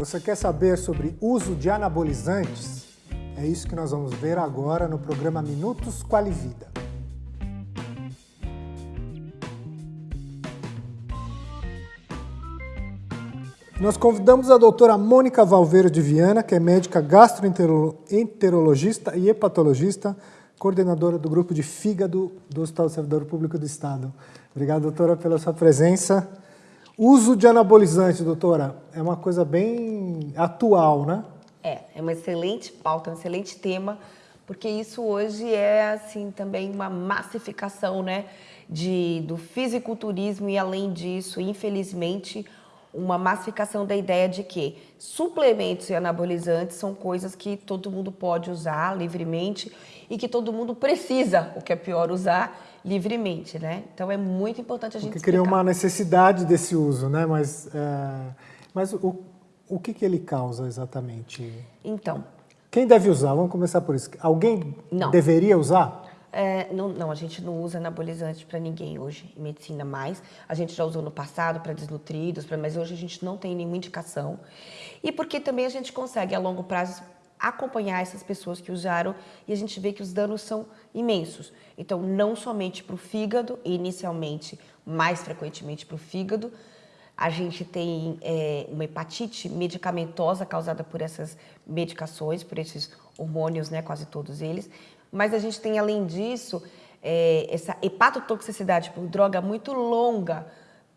Você quer saber sobre uso de anabolizantes? É isso que nós vamos ver agora no programa Minutos Qualivida. Nós convidamos a doutora Mônica Valveiro de Viana, que é médica gastroenterologista e hepatologista, coordenadora do grupo de fígado do Hospital Servidor Público do Estado. Obrigado, doutora, pela sua presença. Uso de anabolizante, doutora, é uma coisa bem atual, né? É, é uma excelente pauta, um excelente tema, porque isso hoje é, assim, também uma massificação, né, de, do fisiculturismo e, além disso, infelizmente, uma massificação da ideia de que suplementos e anabolizantes são coisas que todo mundo pode usar livremente e que todo mundo precisa, o que é pior, usar livremente, né? Então é muito importante a gente Porque cria uma necessidade desse uso, né? Mas, é... mas o, o que, que ele causa exatamente? Então... Quem deve usar? Vamos começar por isso. Alguém não. deveria usar? É, não, não, a gente não usa anabolizante para ninguém hoje, em medicina mais. A gente já usou no passado para desnutridos, pra, mas hoje a gente não tem nenhuma indicação. E porque também a gente consegue, a longo prazo, acompanhar essas pessoas que usaram e a gente vê que os danos são imensos. Então, não somente para o fígado, inicialmente, mais frequentemente para o fígado, a gente tem é, uma hepatite medicamentosa causada por essas medicações, por esses hormônios, né, quase todos eles, mas a gente tem, além disso, é, essa hepatotoxicidade por droga muito longa,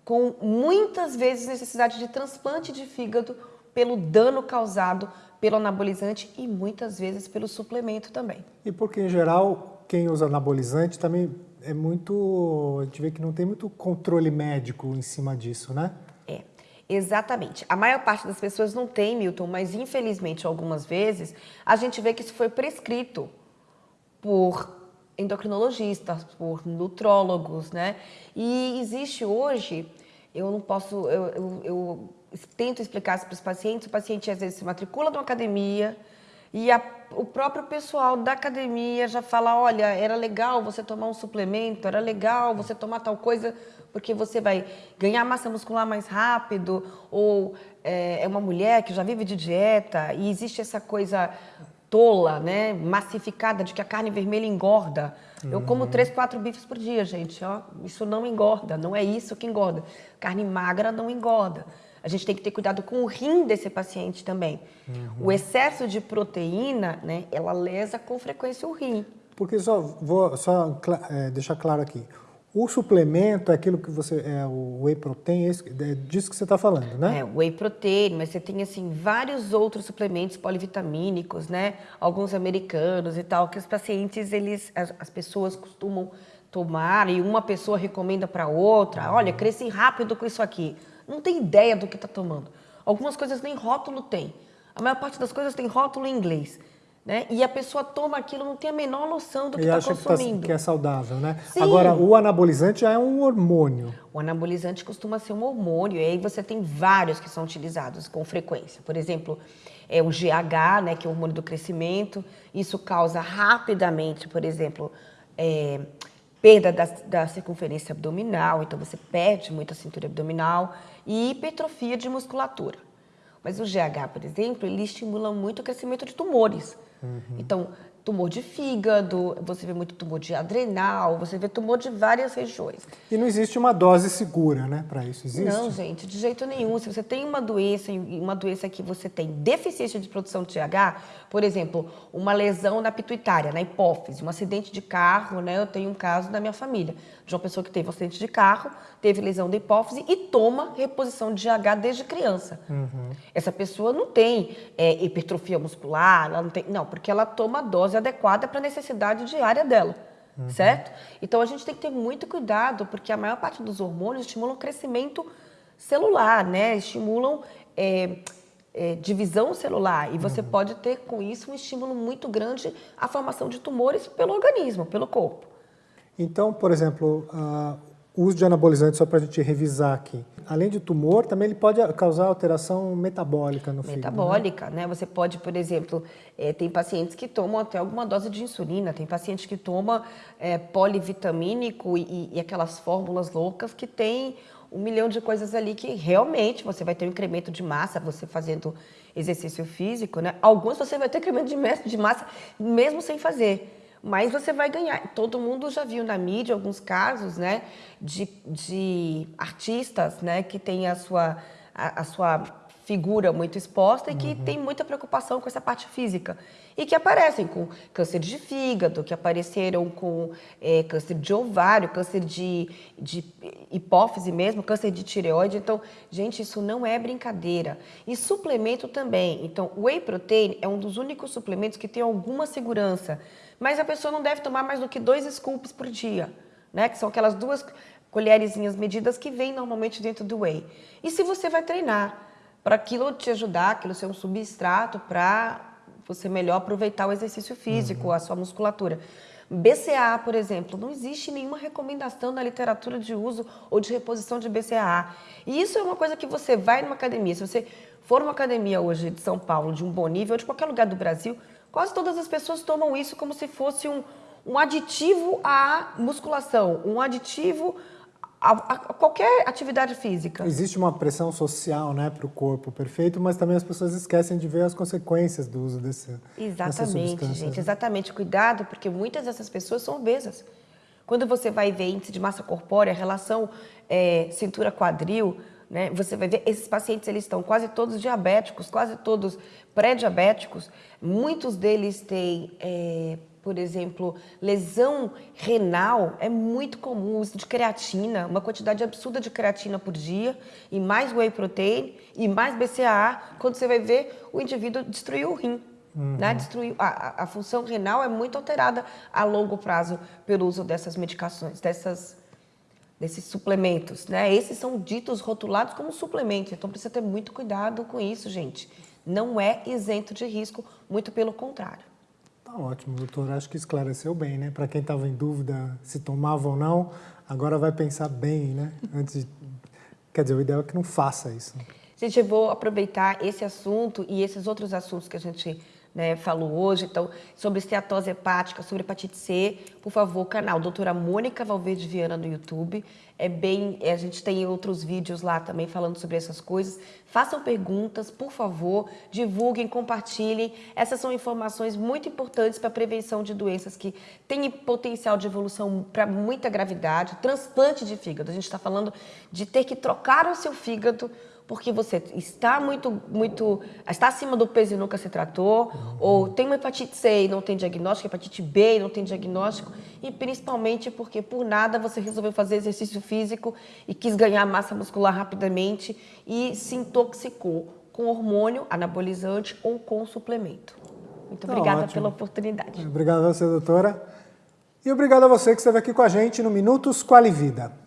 com muitas vezes necessidade de transplante de fígado pelo dano causado pelo anabolizante e muitas vezes pelo suplemento também. E porque, em geral, quem usa anabolizante também é muito... A gente vê que não tem muito controle médico em cima disso, né? É, exatamente. A maior parte das pessoas não tem, Milton, mas infelizmente algumas vezes a gente vê que isso foi prescrito por endocrinologistas, por nutrólogos, né? E existe hoje, eu não posso, eu, eu, eu tento explicar isso para os pacientes, o paciente às vezes se matricula numa academia e a, o próprio pessoal da academia já fala, olha, era legal você tomar um suplemento, era legal você tomar tal coisa, porque você vai ganhar massa muscular mais rápido, ou é, é uma mulher que já vive de dieta, e existe essa coisa tola, né, massificada de que a carne vermelha engorda. Uhum. Eu como três, quatro bifes por dia, gente. Ó, isso não engorda, não é isso que engorda. Carne magra não engorda. A gente tem que ter cuidado com o rim desse paciente também. Uhum. O excesso de proteína, né, ela lesa com frequência o rim. Porque só vou só é, deixar claro aqui, o suplemento é aquilo que você, é o whey protein, é, é disso que você está falando, né? É, whey protein, mas você tem, assim, vários outros suplementos polivitamínicos, né? Alguns americanos e tal, que os pacientes, eles, as, as pessoas costumam tomar e uma pessoa recomenda para outra, uhum. olha, cresci rápido com isso aqui. Não tem ideia do que está tomando. Algumas coisas nem rótulo tem. A maior parte das coisas tem rótulo em inglês. Né? E a pessoa toma aquilo, não tem a menor noção do que está consumindo. Que, tá, que é saudável, né? Sim. Agora, o anabolizante já é um hormônio. O anabolizante costuma ser um hormônio, e aí você tem vários que são utilizados com frequência. Por exemplo, é o GH, né, que é o hormônio do crescimento. Isso causa rapidamente, por exemplo, é, perda da, da circunferência abdominal, então você perde muito a cintura abdominal, e hipertrofia de musculatura. Mas o GH, por exemplo, ele estimula muito o crescimento de tumores. Uhum. Então, tumor de fígado, você vê muito tumor de adrenal, você vê tumor de várias regiões. E não existe uma dose segura, né, para isso? Existe? Não, gente, de jeito nenhum. Se você tem uma doença, uma doença que você tem deficiência de produção de GH, por exemplo, uma lesão na pituitária, na hipófise, um acidente de carro, né, eu tenho um caso na minha família, de uma pessoa que teve um acidente de carro, teve lesão da hipófise e toma reposição de GH desde criança. Uhum. Essa pessoa não tem é, hipertrofia muscular, ela não tem, não, porque ela toma dose dose adequada para a necessidade diária dela, uhum. certo? Então a gente tem que ter muito cuidado, porque a maior parte dos hormônios estimulam o crescimento celular, né? Estimulam é, é, divisão celular e você uhum. pode ter com isso um estímulo muito grande à formação de tumores pelo organismo, pelo corpo. Então, por exemplo, uh, o uso de anabolizantes, só para a gente revisar aqui, além de tumor, também ele pode causar alteração metabólica no fígado. Metabólica, né? né? Você pode, por exemplo, é, tem pacientes que tomam até alguma dose de insulina, tem pacientes que tomam é, polivitamínico e, e, aquelas fórmulas loucas que tem um milhão de coisas ali que realmente você vai ter um incremento de massa, você fazendo exercício físico, né? Alguns você vai ter incremento de massa mesmo sem fazer mas você vai ganhar. Todo mundo já viu na mídia alguns casos, né, de, de artistas, né, que tem a sua, a, a sua figura muito exposta e que uhum. tem muita preocupação com essa parte física. E que aparecem com câncer de fígado, que apareceram com é, câncer de ovário, câncer de, de hipófise mesmo, câncer de tireoide. Então, gente, isso não é brincadeira. E suplemento também. Então, o whey protein é um dos únicos suplementos que tem alguma segurança. Mas a pessoa não deve tomar mais do que dois scoops por dia, né? Que são aquelas duas colherezinhas medidas que vêm normalmente dentro do whey. E se você vai treinar, para aquilo te ajudar, aquilo ser um substrato para você melhor aproveitar o exercício físico, uhum. a sua musculatura. BCA, por exemplo, não existe nenhuma recomendação na literatura de uso ou de reposição de BCA. E isso é uma coisa que você vai numa academia, se você for numa academia hoje de São Paulo, de um bom nível, ou de qualquer lugar do Brasil, quase todas as pessoas tomam isso como se fosse um, um aditivo à musculação, um aditivo a, a, qualquer atividade física. Existe uma pressão social né, para o corpo perfeito, mas também as pessoas esquecem de ver as consequências do uso desse, Exatamente, gente, exatamente. Cuidado, porque muitas dessas pessoas são obesas. Quando você vai ver índice de massa corpórea, relação é, cintura-quadril, né, você vai ver esses pacientes eles estão quase todos diabéticos, quase todos pré-diabéticos. Muitos deles têm é, por exemplo, lesão renal, é muito comum o uso de creatina, uma quantidade absurda de creatina por dia, e mais whey protein, e mais BCAA, quando você vai ver, o indivíduo destruiu o rim. Uhum. Né? Destruiu, a, a função renal é muito alterada a longo prazo pelo uso dessas medicações, dessas, desses suplementos. Né? Esses são ditos rotulados como suplementos, então precisa ter muito cuidado com isso, gente. Não é isento de risco, muito pelo contrário. Ótimo, doutor. Acho que esclareceu bem, né? Para quem estava em dúvida se tomava ou não, agora vai pensar bem, né? Antes de... Quer dizer, o ideal é que não faça isso. Gente, eu vou aproveitar esse assunto e esses outros assuntos que a gente né, falou hoje, então, sobre esteatose hepática, sobre hepatite C, por favor, canal doutora Mônica Valverde Viana no YouTube. É bem, a gente tem outros vídeos lá também falando sobre essas coisas. Façam perguntas, por favor, divulguem, compartilhem. Essas são informações muito importantes para a prevenção de doenças que têm potencial de evolução para muita gravidade. Transplante de fígado, a gente está falando de ter que trocar o seu fígado porque você está muito, muito, está acima do peso e nunca se tratou, uhum. ou tem uma hepatite C e não tem diagnóstico, hepatite B e não tem diagnóstico, e principalmente porque por nada você resolveu fazer exercício físico e quis ganhar massa muscular rapidamente e se intoxicou com hormônio anabolizante ou com suplemento. Muito tá obrigada ótimo. pela oportunidade. Obrigado a você, doutora. E obrigado a você que esteve aqui com a gente no Minutos Qualivida.